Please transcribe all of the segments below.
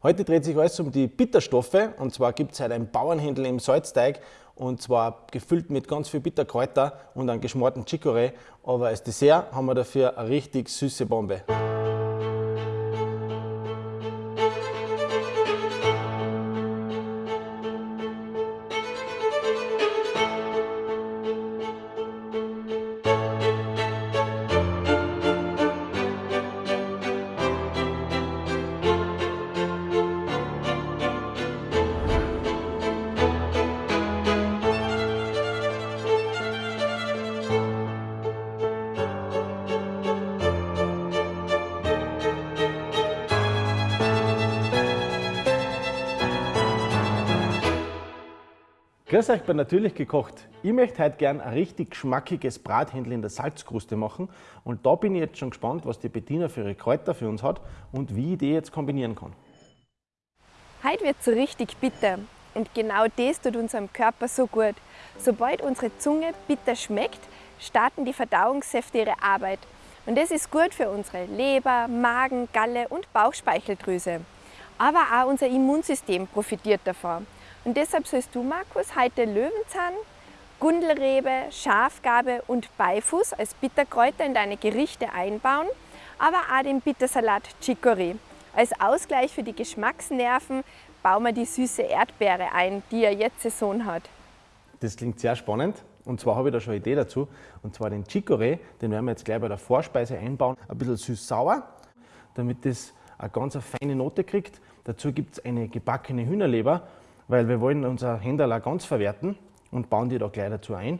Heute dreht sich alles um die Bitterstoffe und zwar gibt es heute ein Bauernhändel im Salzteig und zwar gefüllt mit ganz viel Bitterkräuter und einem geschmorten Chicorée. Aber als Dessert haben wir dafür eine richtig süße Bombe. Grüß euch bei Natürlich gekocht. Ich möchte heute gern ein richtig schmackiges Brathändel in der Salzkruste machen und da bin ich jetzt schon gespannt, was die Bettina für ihre Kräuter für uns hat und wie ich die jetzt kombinieren kann. Heute wird so richtig bitter und genau das tut unserem Körper so gut. Sobald unsere Zunge bitter schmeckt, starten die Verdauungssäfte ihre Arbeit und das ist gut für unsere Leber, Magen, Galle und Bauchspeicheldrüse. Aber auch unser Immunsystem profitiert davon. Und deshalb sollst du, Markus, heute Löwenzahn, Gundelrebe, Schafgabe und Beifuß als Bitterkräuter in deine Gerichte einbauen, aber auch den Bittersalat Chicory. Als Ausgleich für die Geschmacksnerven bauen wir die süße Erdbeere ein, die ja jetzt Saison hat. Das klingt sehr spannend. Und zwar habe ich da schon eine Idee dazu. Und zwar den Chicorée, den werden wir jetzt gleich bei der Vorspeise einbauen. Ein bisschen süß-sauer, damit das eine ganz feine Note kriegt. Dazu gibt es eine gebackene Hühnerleber weil wir wollen unser Händel auch ganz verwerten und bauen die da gleich dazu ein.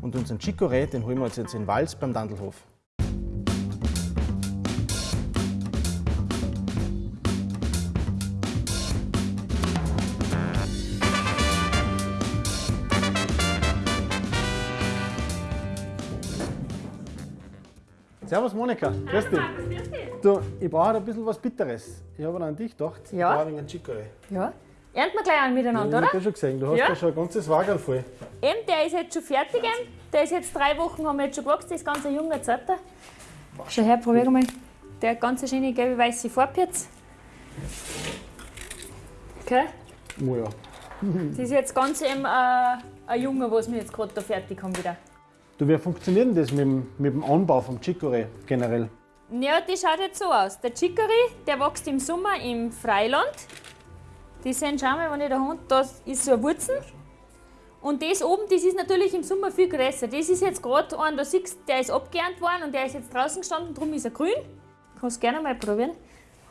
Und unseren Chicorée, den holen wir uns jetzt in Wals beim Dandelhof. Servus Monika, grüß dich. Du, ich brauche ein bisschen was Bitteres. Ich habe an dich gedacht, ja. ich brauche einen Chicorée. Ja. Ernten wir gleich an miteinander, ja, oder? Ich habe schon gesehen, du hast ja. da schon ein ganzes Wagen voll. Eben, der ist jetzt schon fertig. Eben. Der ist jetzt drei Wochen, haben wir jetzt schon gewachsen, das ist ganz ein junger Zetter. Schau her, probier mal. Der hat ganz schöne gelbe weiße Farbe jetzt. Okay? Oh ja. das ist jetzt ganz eben äh, ein Junge, was wir jetzt gerade da fertig haben wieder. Du, wie funktioniert denn das mit dem, mit dem Anbau vom Chicorée generell? Ja, die schaut jetzt so aus. Der Chicory, der wächst im Sommer im Freiland. Die sehen, schau mal, wenn ich da Hund, da ist so eine Wurzel. Und das oben, das ist natürlich im Sommer viel größer. Das ist jetzt gerade ein, da siehst der ist abgeerntet worden und der ist jetzt draußen gestanden, darum ist er grün. Kannst gerne mal probieren.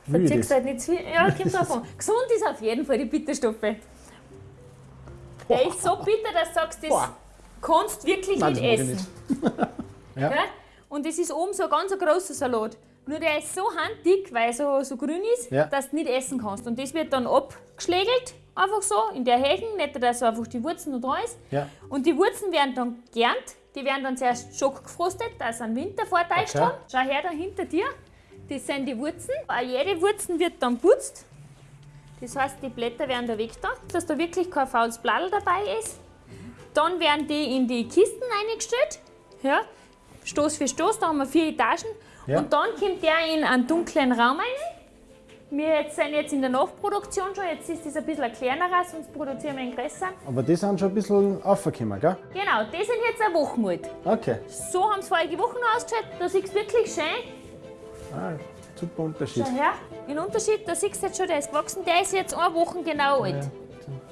Verziehst halt nicht zu viel. Ja, kommt drauf an. Gesund ist auf jeden Fall die Bitterstoffe. Der ist so bitter, dass du sagst, das. Kannst wirklich Nein, nicht essen. Nicht. ja. Okay? Und es ist oben so ein ganz großer Salat. Nur der ist so handdick, weil er so, so grün ist, ja. dass du nicht essen kannst. Und das wird dann abgeschlägelt, einfach so, in der Hecken, nicht dass so einfach die Wurzeln noch da ist. Ja. Und die Wurzeln werden dann gernt. Die werden dann zuerst schockgefrostet, dass sie einen Wintervorteil okay. haben. Schau her da hinter dir. Das sind die Wurzeln. Auch jede Wurzel wird dann putzt. Das heißt, die Blätter werden da weg da, dass da wirklich kein faules Blatt dabei ist. Dann werden die in die Kisten eingestellt. Ja. Stoß für Stoß, da haben wir vier Etagen. Ja. Und dann kommt der in einen dunklen Raum rein. Wir jetzt sind jetzt in der Nachproduktion schon, jetzt ist das ein bisschen ein kleinerer, sonst produzieren wir einen größer. Aber die sind schon ein bisschen aufgekommen, gell? Genau, die sind jetzt eine Woche alt. Okay. So haben sie vorige Woche noch ausgeschaut, da siehst du wirklich schön. Ah, super Unterschied. Schau her, den Unterschied, da siehst du jetzt schon, der ist gewachsen, der ist jetzt eine Woche genau alt. Ja.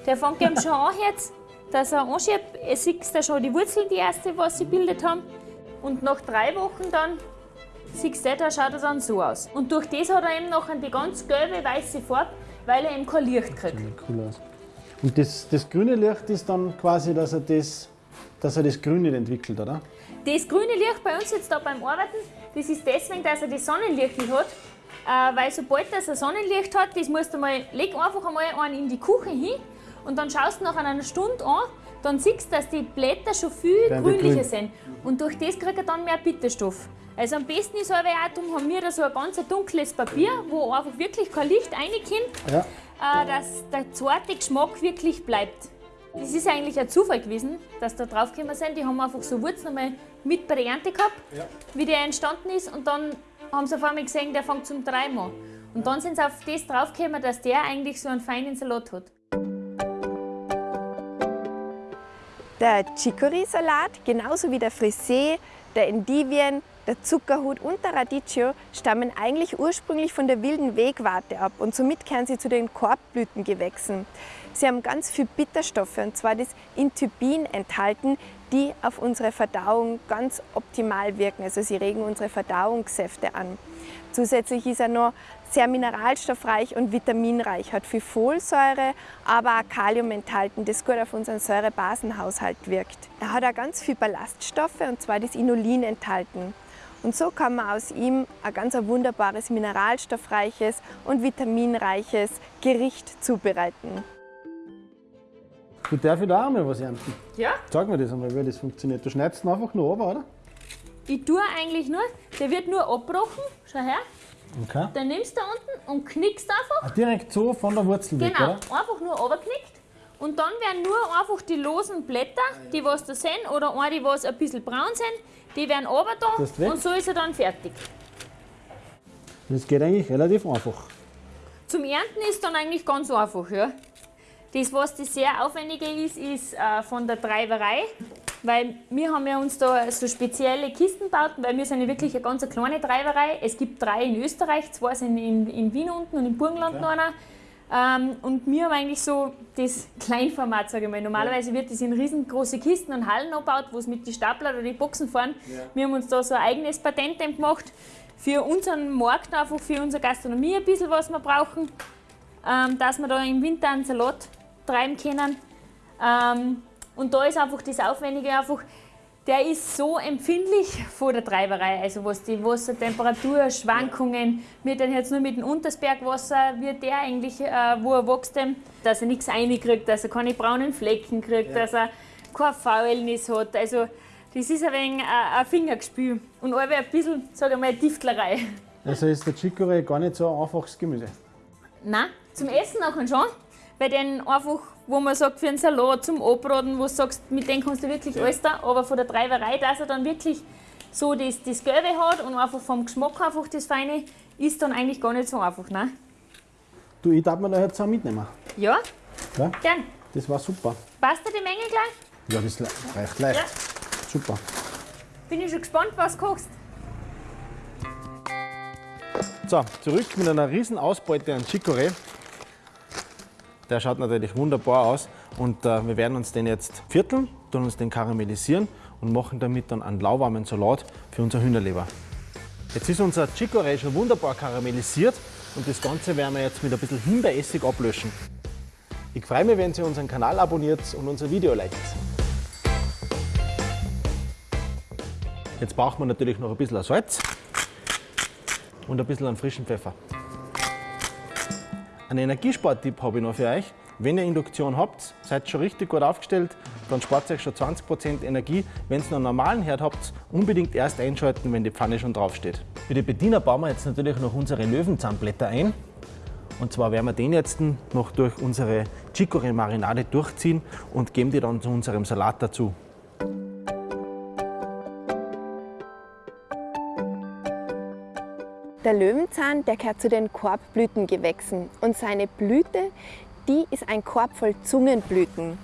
Der fängt eben schon an jetzt, dass er anschiebt. Ihr seht da schon die Wurzeln, die erste, was sie bildet haben. Und nach drei Wochen dann, siehst du, da schaut er dann so aus. Und durch das hat er eben noch die ganz gelbe, weiße Farbe, weil er eben kein Licht kriegt. Sieht cool aus. Und das, das grüne Licht ist dann quasi, dass er das, dass er das Grün nicht entwickelt, oder? Das grüne Licht bei uns jetzt da beim Arbeiten, das ist deswegen, dass er das Sonnenlicht nicht hat. Äh, weil sobald er Sonnenlicht hat, das musst du mal, leg einfach einmal einen in die Küche hin und dann schaust du nach einer Stunde an, dann siehst du, dass die Blätter schon viel grünlicher grün. sind. Und durch das kriegt er dann mehr Bitterstoff. Also am besten ist aber auch, darum haben wir da so ein ganz dunkles Papier, wo einfach wirklich kein Licht reinkommt, ja. äh, dass der zarte Geschmack wirklich bleibt. Das ist eigentlich ein Zufall gewesen, dass da draufgekommen sind. Die haben einfach so Wurzeln einmal mit bei der Ernte gehabt, ja. wie der entstanden ist. Und dann haben sie auf einmal gesehen, der fängt zum Treiben an. Und dann sind sie auf das draufgekommen, dass der eigentlich so einen feinen Salat hat. Der Chicory-Salat, genauso wie der Frisee, der Endivien, der Zuckerhut und der Radicchio stammen eigentlich ursprünglich von der wilden Wegwarte ab und somit kehren sie zu den Korbblütengewächsen. Sie haben ganz viel Bitterstoffe und zwar das Intybin enthalten, die auf unsere Verdauung ganz optimal wirken. Also sie regen unsere Verdauungssäfte an. Zusätzlich ist er noch sehr mineralstoffreich und vitaminreich, hat viel Folsäure, aber auch Kalium enthalten, das gut auf unseren Säurebasenhaushalt wirkt. Er hat auch ganz viel Ballaststoffe und zwar das Inulin enthalten. Und so kann man aus ihm ein ganz wunderbares mineralstoffreiches und vitaminreiches Gericht zubereiten. Du darfst da auch mal was ernten. Ja. Sag mir das einmal, wie das funktioniert. Du schneidest ihn einfach nur runter, oder? Ich tue eigentlich nur, der wird nur abbrochen, schau her. Okay. Dann nimmst du da unten und knickst einfach. Ah, direkt so von der Wurzel genau, weg, oder? Genau, einfach nur runterknickt. Und dann werden nur einfach die losen Blätter, die was da sind, oder eine, die was ein bisschen braun sind, die werden runter da und so ist er dann fertig. Das geht eigentlich relativ einfach. Zum Ernten ist dann eigentlich ganz einfach, ja. Das, was das sehr aufwendige ist, ist äh, von der Treiberei. Weil wir haben ja uns da so spezielle Kisten gebaut, weil wir sind ja wirklich eine ganz kleine Treiberei. Es gibt drei in Österreich, zwei sind in, in Wien unten und im Burgenland ja. noch einer. Ähm, und wir haben eigentlich so das Kleinformat, sage ich mal. Normalerweise wird das in riesengroße Kisten und Hallen gebaut, wo es mit den Stapler oder die Boxen fahren. Ja. Wir haben uns da so ein eigenes Patent gemacht für unseren Markt, einfach für unsere Gastronomie ein bisschen, was wir brauchen, ähm, dass wir da im Winter einen Salat treiben können. Ähm, und da ist einfach das Aufwendige einfach, der ist so empfindlich vor der Treiberei, also was die Wassertemperaturschwankungen, wird dann jetzt nur mit dem Untersbergwasser, wird der eigentlich, äh, wo er wächst, dass er nichts reinkriegt, dass er keine braunen Flecken kriegt, ja. dass er kein Faulnis hat. Also das ist ein wenig äh, ein Fingergespül und ein bisschen, sage ich mal, Tiftlerei. Also ist der Chicorée gar nicht so ein einfaches Gemüse? Nein, zum Essen nachher schon bei denen einfach, wo man sagt, für einen Salat zum Abbraten, wo du sagst, mit dem kannst du wirklich ja. alles da, aber von der Treiberei, dass er dann wirklich so das, das Gelbe hat und einfach vom Geschmack einfach das Feine, ist dann eigentlich gar nicht so einfach. Ne? Du, ich darf mir da jetzt auch mitnehmen. Ja? ja? Gern. Das war super. Passt dir die Menge gleich? Ja, das reicht leicht. Ja. Super. Bin ich schon gespannt, was du kochst. So, zurück mit einer riesen Ausbeute an Chicorée. Der schaut natürlich wunderbar aus und äh, wir werden uns den jetzt vierteln, tun uns den karamellisieren und machen damit dann einen lauwarmen Salat für unser Hühnerleber. Jetzt ist unser Chicorée schon wunderbar karamellisiert und das Ganze werden wir jetzt mit ein bisschen Himbeeressig ablöschen. Ich freue mich, wenn ihr unseren Kanal abonniert und unser Video liked. Jetzt braucht man natürlich noch ein bisschen Salz und ein bisschen frischen Pfeffer. Einen Energiespartipp habe ich noch für euch. Wenn ihr Induktion habt, seid schon richtig gut aufgestellt, dann spart ihr euch schon 20% Energie. Wenn ihr einen normalen Herd habt, unbedingt erst einschalten, wenn die Pfanne schon draufsteht. Für die Bediener bauen wir jetzt natürlich noch unsere Löwenzahnblätter ein. Und zwar werden wir den jetzt noch durch unsere Chicorée-Marinade durchziehen und geben die dann zu unserem Salat dazu. Der Löwenzahn, der gehört zu den Korbblütengewächsen und seine Blüte, die ist ein Korb voll Zungenblüten.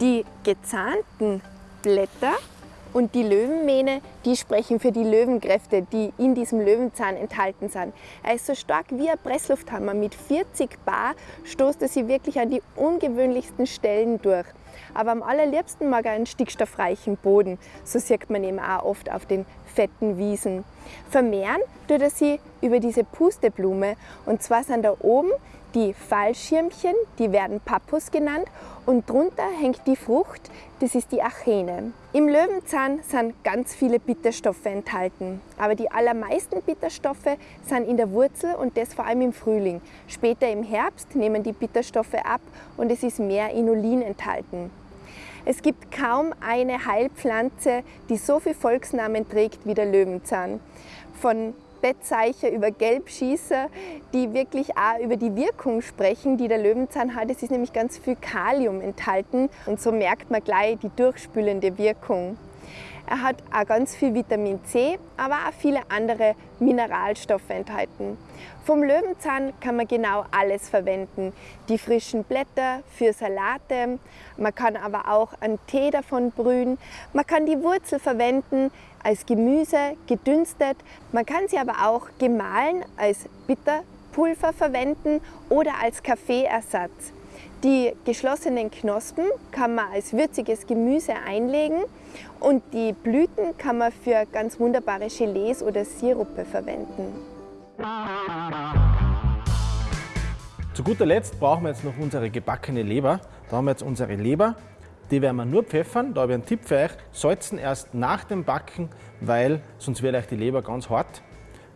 Die gezahnten Blätter und die Löwenmähne, die sprechen für die Löwenkräfte, die in diesem Löwenzahn enthalten sind. Er ist so stark wie ein Presslufthammer. Mit 40 Bar stoßt er sie wirklich an die ungewöhnlichsten Stellen durch. Aber am allerliebsten mag er einen stickstoffreichen Boden. So sieht man eben auch oft auf den fetten Wiesen. Vermehren tut er sie über diese Pusteblume. Und zwar sind da oben die Fallschirmchen, die werden Pappus genannt und drunter hängt die Frucht, das ist die Achene. Im Löwenzahn sind ganz viele Bitterstoffe enthalten, aber die allermeisten Bitterstoffe sind in der Wurzel und das vor allem im Frühling. Später im Herbst nehmen die Bitterstoffe ab und es ist mehr Inulin enthalten. Es gibt kaum eine Heilpflanze, die so viele Volksnamen trägt wie der Löwenzahn. Von Bettzeichen, über Gelbschießer, die wirklich auch über die Wirkung sprechen, die der Löwenzahn hat. Es ist nämlich ganz viel Kalium enthalten und so merkt man gleich die durchspülende Wirkung. Er hat auch ganz viel Vitamin C, aber auch viele andere Mineralstoffe enthalten. Vom Löwenzahn kann man genau alles verwenden. Die frischen Blätter für Salate, man kann aber auch einen Tee davon brühen, man kann die Wurzel verwenden als Gemüse, gedünstet, man kann sie aber auch gemahlen als Bitterpulver verwenden oder als Kaffeeersatz. Die geschlossenen Knospen kann man als würziges Gemüse einlegen und die Blüten kann man für ganz wunderbare Gelees oder Sirupe verwenden. Zu guter Letzt brauchen wir jetzt noch unsere gebackene Leber. Da haben wir jetzt unsere Leber. Die werden wir nur pfeffern. Da habe ich einen Tipp für euch. Salzen erst nach dem Backen, weil sonst wird euch die Leber ganz hart.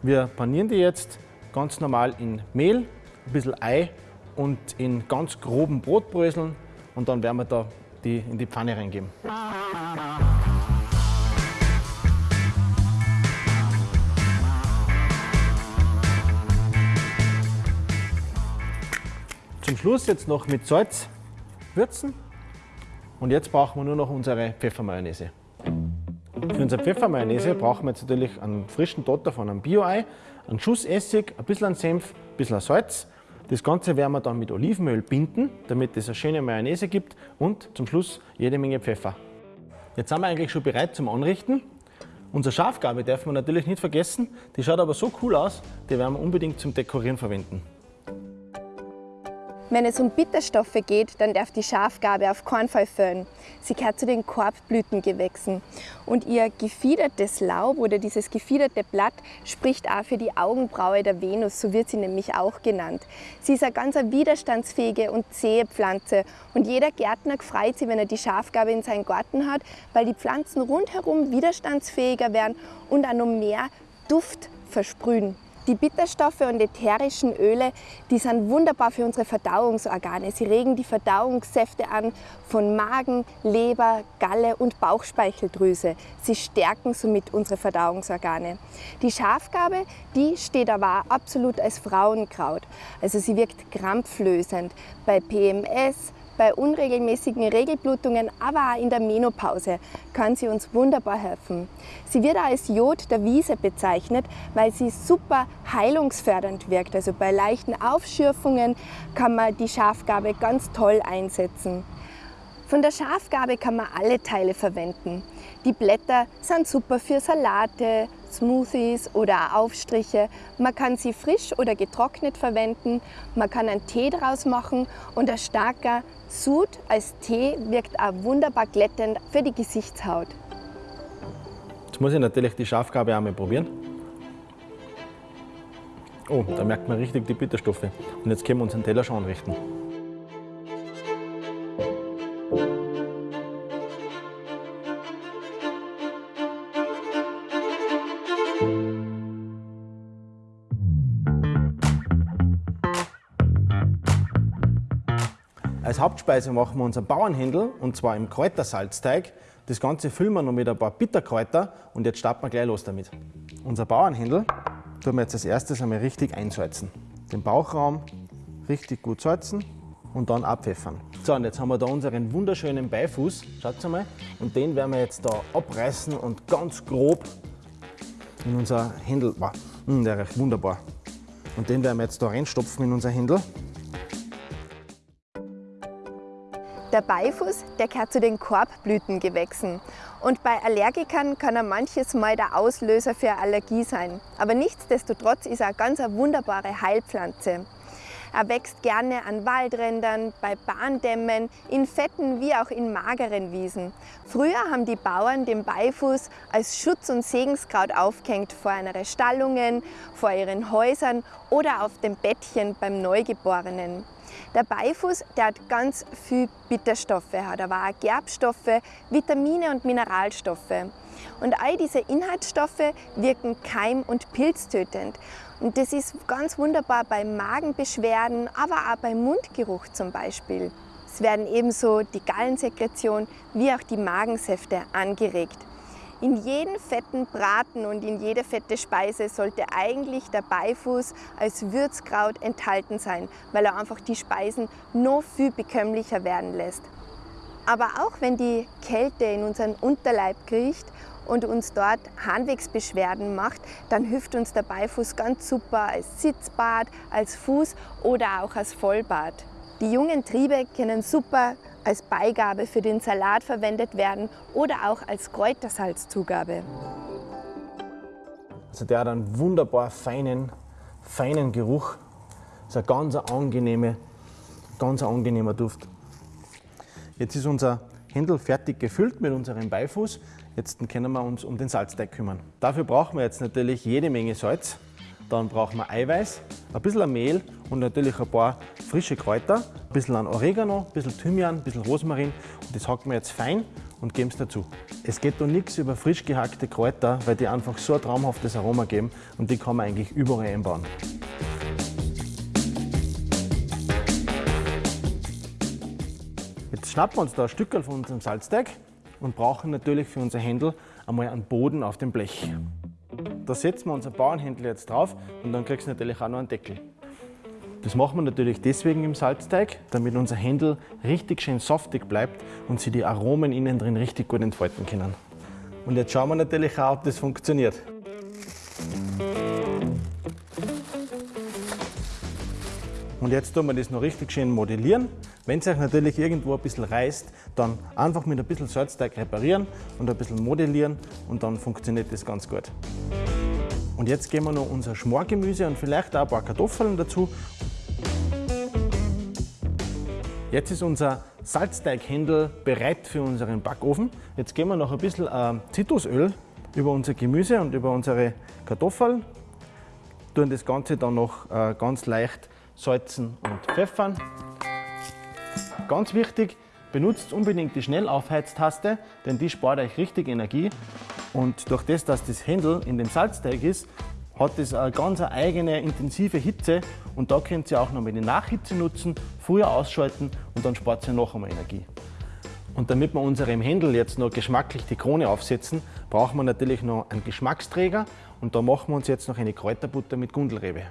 Wir panieren die jetzt ganz normal in Mehl, ein bisschen Ei und in ganz groben Brotbröseln und dann werden wir da die in die Pfanne reingeben. Zum Schluss jetzt noch mit Salz würzen und jetzt brauchen wir nur noch unsere Pfeffermayonnaise. Für unsere Pfeffermayonnaise brauchen wir jetzt natürlich einen frischen Dotter von einem Bio-Ei, einen Schuss Essig, ein bisschen Senf, ein bisschen Salz das Ganze werden wir dann mit Olivenöl binden, damit es eine schöne Mayonnaise gibt und zum Schluss jede Menge Pfeffer. Jetzt sind wir eigentlich schon bereit zum Anrichten. Unsere Schafgabe darf man natürlich nicht vergessen, die schaut aber so cool aus, die werden wir unbedingt zum Dekorieren verwenden. Wenn es um Bitterstoffe geht, dann darf die Schafgabe auf keinen Fall. Sie gehört zu den Korbblütengewächsen. Und ihr gefiedertes Laub oder dieses gefiederte Blatt spricht auch für die Augenbraue der Venus, so wird sie nämlich auch genannt. Sie ist eine ganz widerstandsfähige und zähe Pflanze. Und jeder Gärtner freut sich, wenn er die Schafgabe in seinen Garten hat, weil die Pflanzen rundherum widerstandsfähiger werden und auch noch mehr Duft versprühen. Die Bitterstoffe und ätherischen Öle, die sind wunderbar für unsere Verdauungsorgane. Sie regen die Verdauungssäfte an von Magen, Leber, Galle und Bauchspeicheldrüse. Sie stärken somit unsere Verdauungsorgane. Die Schafgabe, die steht aber absolut als Frauenkraut. Also sie wirkt krampflösend bei PMS, bei unregelmäßigen Regelblutungen, aber auch in der Menopause kann sie uns wunderbar helfen. Sie wird auch als Jod der Wiese bezeichnet, weil sie super heilungsfördernd wirkt. Also bei leichten Aufschürfungen kann man die Schafgabe ganz toll einsetzen. Von der Schafgabe kann man alle Teile verwenden. Die Blätter sind super für Salate, Smoothies oder Aufstriche. Man kann sie frisch oder getrocknet verwenden. Man kann einen Tee daraus machen und ein starker Sud als Tee wirkt auch wunderbar glättend für die Gesichtshaut. Jetzt muss ich natürlich die Schafgabe einmal probieren. Oh, da merkt man richtig die Bitterstoffe. Und jetzt können wir unseren Teller schon anrichten. Als Hauptspeise machen wir unseren Bauernhändel und zwar im Kräutersalzteig. Das Ganze füllen wir noch mit ein paar Bitterkräuter und jetzt starten wir gleich los damit. Unser Bauernhändel tun wir jetzt als erstes einmal richtig einsalzen. Den Bauchraum richtig gut salzen und dann abpfeffern. So, und jetzt haben wir da unseren wunderschönen Beifuß, schaut mal, und den werden wir jetzt da abreißen und ganz grob in unser Händel, wow, hm, der riecht wunderbar. Und den werden wir jetzt da reinstopfen in unser Händel. Der Beifuß, der gehört zu den Korbblütengewächsen. Und bei Allergikern kann er manches Mal der Auslöser für Allergie sein. Aber nichtsdestotrotz ist er eine ganz wunderbare Heilpflanze. Er wächst gerne an Waldrändern, bei Bahndämmen, in fetten wie auch in mageren Wiesen. Früher haben die Bauern den Beifuß als Schutz- und Segenskraut aufgehängt vor einer Stallungen, vor ihren Häusern oder auf dem Bettchen beim Neugeborenen. Der Beifuß der hat ganz viel Bitterstoffe, hat aber auch Gerbstoffe, Vitamine und Mineralstoffe. Und all diese Inhaltsstoffe wirken keim- und pilztötend. Und das ist ganz wunderbar bei Magenbeschwerden, aber auch beim Mundgeruch zum Beispiel. Es werden ebenso die Gallensekretion wie auch die Magensäfte angeregt. In jedem fetten Braten und in jede fette Speise sollte eigentlich der Beifuß als Würzkraut enthalten sein, weil er einfach die Speisen noch viel bekömmlicher werden lässt. Aber auch wenn die Kälte in unseren Unterleib kriecht und uns dort Harnwegsbeschwerden macht, dann hilft uns der Beifuß ganz super als Sitzbad, als Fuß oder auch als Vollbad. Die jungen Triebe können super als Beigabe für den Salat verwendet werden oder auch als Kräutersalzzugabe. Also der hat einen wunderbar feinen, feinen Geruch. Das ist ein ganz angenehme, ganz angenehmer Duft. Jetzt ist unser Händel fertig gefüllt mit unserem Beifuß. Jetzt können wir uns um den Salzteig kümmern. Dafür brauchen wir jetzt natürlich jede Menge Salz. Dann brauchen wir Eiweiß, ein bisschen Mehl und natürlich ein paar frische Kräuter, ein bisschen an Oregano, ein bisschen Thymian, ein bisschen Rosmarin. Und das hacken wir jetzt fein und geben es dazu. Es geht da nichts über frisch gehackte Kräuter, weil die einfach so ein traumhaftes Aroma geben und die kann man eigentlich überall einbauen. Jetzt schnappen wir uns da ein Stück von unserem Salzteig und brauchen natürlich für unser Händel einmal einen Boden auf dem Blech. Da setzen wir unser Bauernhändel jetzt drauf und dann kriegst du natürlich auch noch einen Deckel. Das machen wir natürlich deswegen im Salzteig, damit unser Händel richtig schön saftig bleibt und sie die Aromen innen drin richtig gut entfalten können. Und jetzt schauen wir natürlich auch, ob das funktioniert. Und jetzt tun wir das noch richtig schön modellieren. Wenn es euch natürlich irgendwo ein bisschen reißt, dann einfach mit ein bisschen Salzteig reparieren und ein bisschen modellieren und dann funktioniert das ganz gut. Und jetzt geben wir noch unser Schmorgemüse und vielleicht auch ein paar Kartoffeln dazu. Jetzt ist unser Salzteighändel bereit für unseren Backofen. Jetzt geben wir noch ein bisschen äh, Zitrusöl über unser Gemüse und über unsere Kartoffeln. Tun das Ganze dann noch äh, ganz leicht salzen und pfeffern. Ganz wichtig, benutzt unbedingt die Schnellaufheiztaste, denn die spart euch richtig Energie und durch das, dass das Händel in dem Salzteig ist, hat es eine ganz eigene intensive Hitze und da könnt ihr auch noch mal die Nachhitze nutzen, früher ausschalten und dann spart ihr noch einmal Energie. Und damit wir unserem Händel jetzt noch geschmacklich die Krone aufsetzen, brauchen wir natürlich noch einen Geschmacksträger und da machen wir uns jetzt noch eine Kräuterbutter mit Gundelrebe.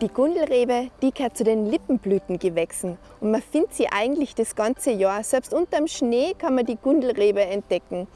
Die Gundelrebe, die gehört zu den Lippenblütengewächsen und man findet sie eigentlich das ganze Jahr. Selbst unterm Schnee kann man die Gundelrebe entdecken.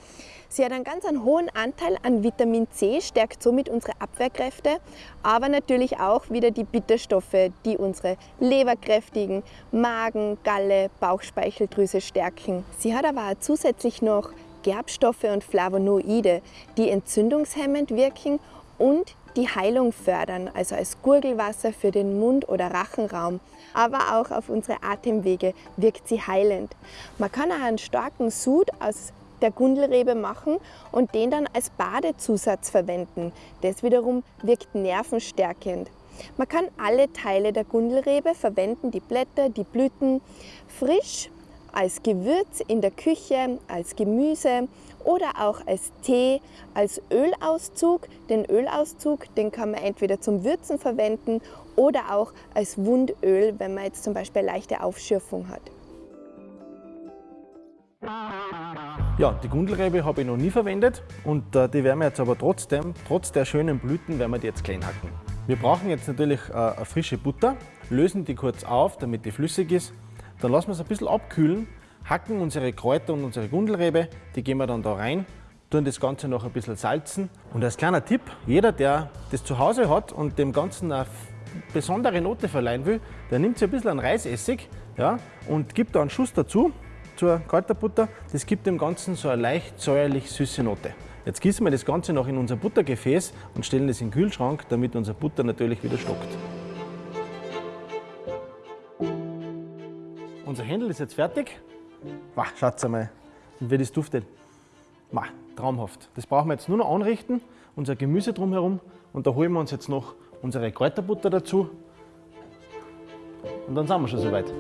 Sie hat einen ganz einen hohen Anteil an Vitamin C, stärkt somit unsere Abwehrkräfte, aber natürlich auch wieder die Bitterstoffe, die unsere Leber kräftigen, Magen, Galle, Bauchspeicheldrüse stärken. Sie hat aber auch zusätzlich noch Gerbstoffe und Flavonoide, die entzündungshemmend wirken und die Heilung fördern, also als Gurgelwasser für den Mund- oder Rachenraum. Aber auch auf unsere Atemwege wirkt sie heilend. Man kann auch einen starken Sud aus der Gundelrebe machen und den dann als Badezusatz verwenden. Das wiederum wirkt nervenstärkend. Man kann alle Teile der Gundelrebe verwenden, die Blätter, die Blüten, frisch als Gewürz in der Küche, als Gemüse oder auch als Tee, als Ölauszug. Den Ölauszug, den kann man entweder zum Würzen verwenden oder auch als Wundöl, wenn man jetzt zum Beispiel leichte Aufschürfung hat. Ja, die Gundelrebe habe ich noch nie verwendet und äh, die werden wir jetzt aber trotzdem, trotz der schönen Blüten, werden wir die jetzt klein hacken. Wir brauchen jetzt natürlich äh, frische Butter, lösen die kurz auf, damit die flüssig ist. Dann lassen wir es ein bisschen abkühlen hacken unsere Kräuter und unsere Gundelrebe, die geben wir dann da rein, tun das Ganze noch ein bisschen salzen. Und als kleiner Tipp, jeder, der das zu Hause hat und dem Ganzen eine besondere Note verleihen will, der nimmt sich ein bisschen an Reisessig ja, und gibt da einen Schuss dazu zur Kräuterbutter. Das gibt dem Ganzen so eine leicht säuerlich süße Note. Jetzt gießen wir das Ganze noch in unser Buttergefäß und stellen das in den Kühlschrank, damit unser Butter natürlich wieder stockt. Unser Händel ist jetzt fertig. Wow, schaut einmal, wie das duftet. Wow, traumhaft. Das brauchen wir jetzt nur noch anrichten, unser Gemüse drumherum und da holen wir uns jetzt noch unsere Kräuterbutter dazu und dann sind wir schon soweit.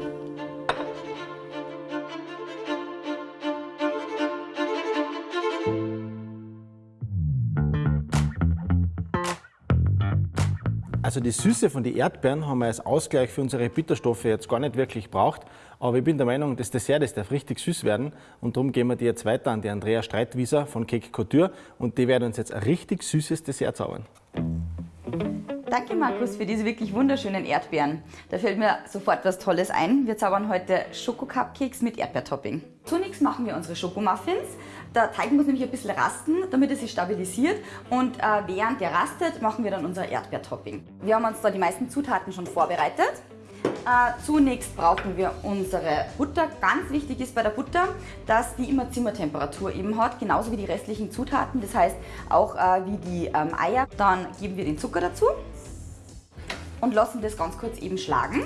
Also die Süße von den Erdbeeren haben wir als Ausgleich für unsere Bitterstoffe jetzt gar nicht wirklich braucht, Aber ich bin der Meinung, das Dessert das darf richtig süß werden und darum gehen wir die jetzt weiter an die Andrea Streitwieser von Cake Couture und die werden uns jetzt ein richtig süßes Dessert zaubern. Danke Markus für diese wirklich wunderschönen Erdbeeren. Da fällt mir sofort was Tolles ein. Wir zaubern heute Schoko-Cupcakes mit Erdbeertopping. Zunächst machen wir unsere Schokomuffins. Der Teig muss nämlich ein bisschen rasten, damit er sich stabilisiert. Und äh, während der rastet, machen wir dann unser Erdbeertopping. Wir haben uns da die meisten Zutaten schon vorbereitet. Äh, zunächst brauchen wir unsere Butter. Ganz wichtig ist bei der Butter, dass die immer Zimmertemperatur eben hat, genauso wie die restlichen Zutaten. Das heißt auch äh, wie die ähm, Eier. Dann geben wir den Zucker dazu und lassen das ganz kurz eben schlagen.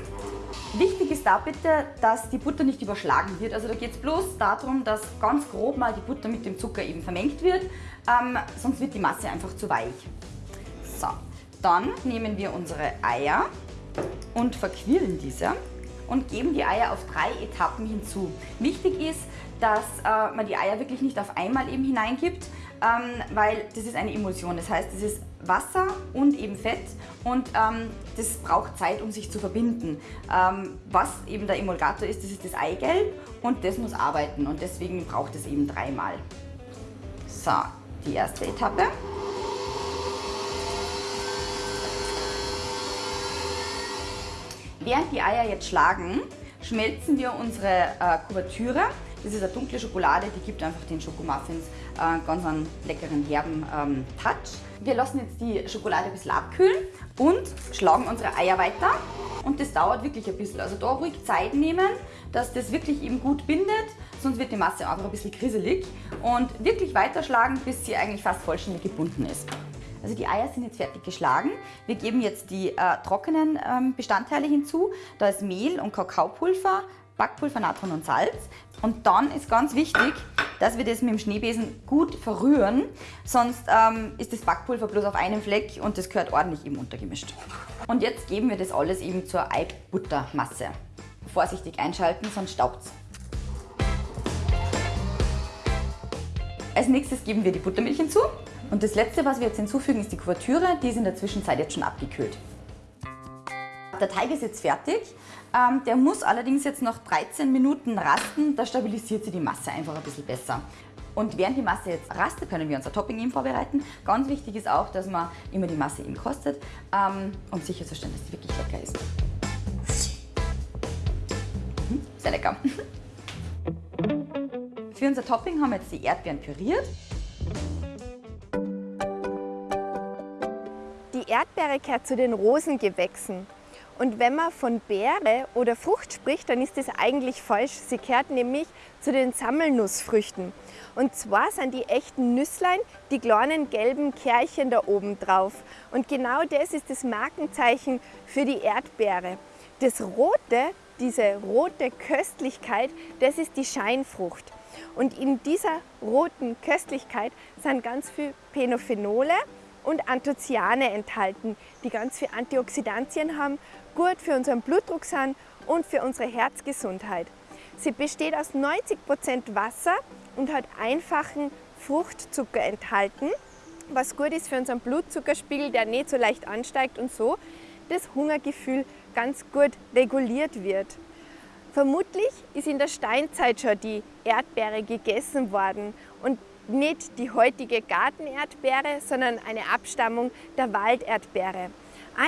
Wichtig ist da bitte, dass die Butter nicht überschlagen wird. Also da geht es bloß darum, dass ganz grob mal die Butter mit dem Zucker eben vermengt wird, ähm, sonst wird die Masse einfach zu weich. So, dann nehmen wir unsere Eier und verquirlen diese und geben die Eier auf drei Etappen hinzu. Wichtig ist, dass äh, man die Eier wirklich nicht auf einmal eben hineingibt, ähm, weil das ist eine Emulsion. Das heißt, es ist Wasser und eben Fett und ähm, das braucht Zeit, um sich zu verbinden. Ähm, was eben der Emulgator ist, das ist das Eigelb und das muss arbeiten und deswegen braucht es eben dreimal. So, die erste Etappe. Während die Eier jetzt schlagen, schmelzen wir unsere äh, Kuvertüre. Das ist eine dunkle Schokolade, die gibt einfach den Schokomuffins äh, ganz einen leckeren, herben ähm, Touch. Wir lassen jetzt die Schokolade ein bisschen abkühlen und schlagen unsere Eier weiter. Und das dauert wirklich ein bisschen. Also da ruhig Zeit nehmen, dass das wirklich eben gut bindet, sonst wird die Masse einfach ein bisschen kriselig. Und wirklich weiterschlagen, bis sie eigentlich fast vollständig gebunden ist. Also die Eier sind jetzt fertig geschlagen. Wir geben jetzt die äh, trockenen ähm, Bestandteile hinzu. Da ist Mehl und Kakaopulver, Backpulver, Natron und Salz. Und dann ist ganz wichtig, dass wir das mit dem Schneebesen gut verrühren, sonst ähm, ist das Backpulver bloß auf einem Fleck und das gehört ordentlich eben untergemischt. Und jetzt geben wir das alles eben zur Eibuttermasse. Vorsichtig einschalten, sonst staubt es. Als nächstes geben wir die Buttermilch hinzu. Und das letzte, was wir jetzt hinzufügen, ist die Kuvertüre. Die ist in der Zwischenzeit jetzt schon abgekühlt. Der Teig ist jetzt fertig. Ähm, der muss allerdings jetzt noch 13 Minuten rasten. Da stabilisiert sich die Masse einfach ein bisschen besser. Und während die Masse jetzt rastet, können wir unser Topping eben vorbereiten. Ganz wichtig ist auch, dass man immer die Masse eben kostet, ähm, um sicherzustellen, dass die wirklich lecker ist. Mhm, sehr lecker. Für unser Topping haben wir jetzt die Erdbeeren püriert. Erdbeere gehört zu den Rosengewächsen. Und wenn man von Beere oder Frucht spricht, dann ist das eigentlich falsch. Sie gehört nämlich zu den Sammelnussfrüchten. Und zwar sind die echten Nüsslein die kleinen gelben Kärchen da oben drauf. Und genau das ist das Markenzeichen für die Erdbeere. Das Rote, diese rote Köstlichkeit, das ist die Scheinfrucht. Und in dieser roten Köstlichkeit sind ganz viele Penophenole und Anthocyane enthalten, die ganz viele Antioxidantien haben gut für unseren Blutdruck sind und für unsere Herzgesundheit. Sie besteht aus 90% Wasser und hat einfachen Fruchtzucker enthalten, was gut ist für unseren Blutzuckerspiegel, der nicht so leicht ansteigt und so das Hungergefühl ganz gut reguliert wird. Vermutlich ist in der Steinzeit schon die Erdbeere gegessen worden und nicht die heutige Gartenerdbeere, sondern eine Abstammung der Walderdbeere.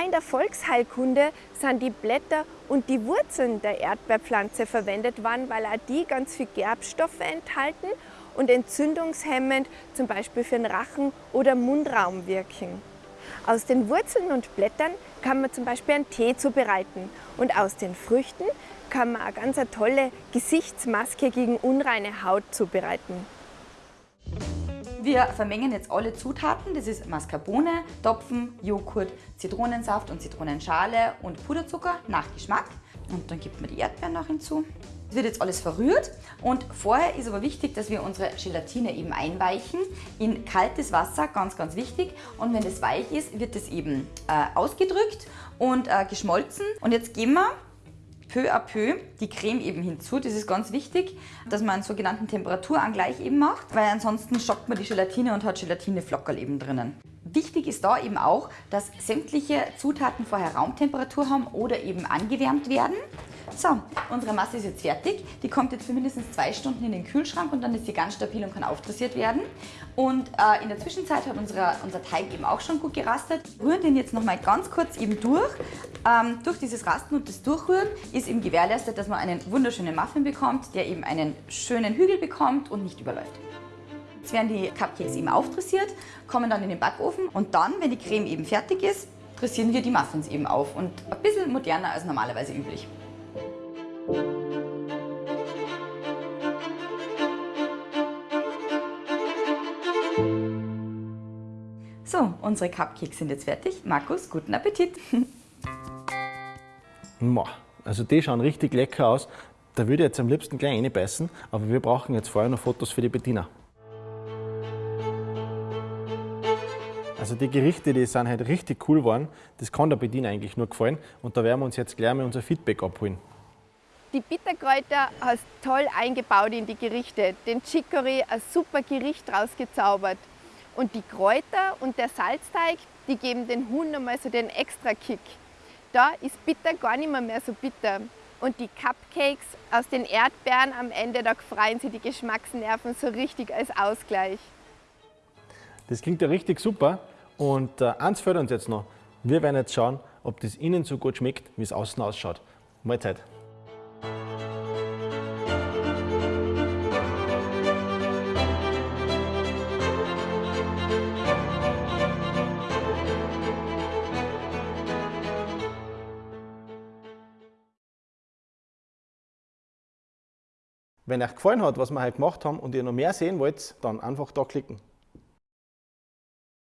In der Volksheilkunde sind die Blätter und die Wurzeln der Erdbeerpflanze verwendet worden, weil auch die ganz viel Gerbstoffe enthalten und entzündungshemmend zum Beispiel für den Rachen oder Mundraum wirken. Aus den Wurzeln und Blättern kann man zum Beispiel einen Tee zubereiten und aus den Früchten kann man eine ganz tolle Gesichtsmaske gegen unreine Haut zubereiten. Wir vermengen jetzt alle Zutaten. Das ist Mascarpone, Topfen, Joghurt, Zitronensaft und Zitronenschale und Puderzucker nach Geschmack. Und dann gibt man die Erdbeeren noch hinzu. Es wird jetzt alles verrührt und vorher ist aber wichtig, dass wir unsere Gelatine eben einweichen in kaltes Wasser, ganz, ganz wichtig. Und wenn das weich ist, wird es eben äh, ausgedrückt und äh, geschmolzen. Und jetzt geben wir peu à peu die Creme eben hinzu. Das ist ganz wichtig, dass man einen sogenannten Temperaturangleich eben macht, weil ansonsten schockt man die Gelatine und hat Gelatineflockerl eben drinnen. Wichtig ist da eben auch, dass sämtliche Zutaten vorher Raumtemperatur haben oder eben angewärmt werden. So, unsere Masse ist jetzt fertig. Die kommt jetzt für mindestens zwei Stunden in den Kühlschrank und dann ist sie ganz stabil und kann aufdressiert werden. Und äh, in der Zwischenzeit hat unsere, unser Teig eben auch schon gut gerastet. Rühren den jetzt nochmal ganz kurz eben durch. Ähm, durch dieses Rasten und das Durchrühren ist eben gewährleistet, dass man einen wunderschönen Muffin bekommt, der eben einen schönen Hügel bekommt und nicht überläuft. Jetzt werden die Cupcakes eben aufdressiert, kommen dann in den Backofen und dann, wenn die Creme eben fertig ist, dressieren wir die Muffins eben auf und ein bisschen moderner als normalerweise üblich. So, unsere Cupcakes sind jetzt fertig. Markus, guten Appetit! Also die schauen richtig lecker aus. Da würde ich jetzt am liebsten gleich reinbeißen, aber wir brauchen jetzt vorher noch Fotos für die Bettina. Also die Gerichte, die sind halt richtig cool geworden. Das kann der Bediener eigentlich nur gefallen. Und da werden wir uns jetzt gleich mal unser Feedback abholen. Die Bitterkräuter hast toll eingebaut in die Gerichte. Den Chicory ein super Gericht rausgezaubert. Und die Kräuter und der Salzteig, die geben den Huhn nochmal so den extra Kick. Da ist bitter gar nicht mehr, mehr so bitter. Und die Cupcakes aus den Erdbeeren am Ende, da freuen sie die Geschmacksnerven so richtig als Ausgleich. Das klingt ja richtig super. Und äh, eins fällt uns jetzt noch. Wir werden jetzt schauen, ob das innen so gut schmeckt, wie es außen ausschaut. Mahlzeit. Wenn euch gefallen hat, was wir heute gemacht haben und ihr noch mehr sehen wollt, dann einfach da klicken.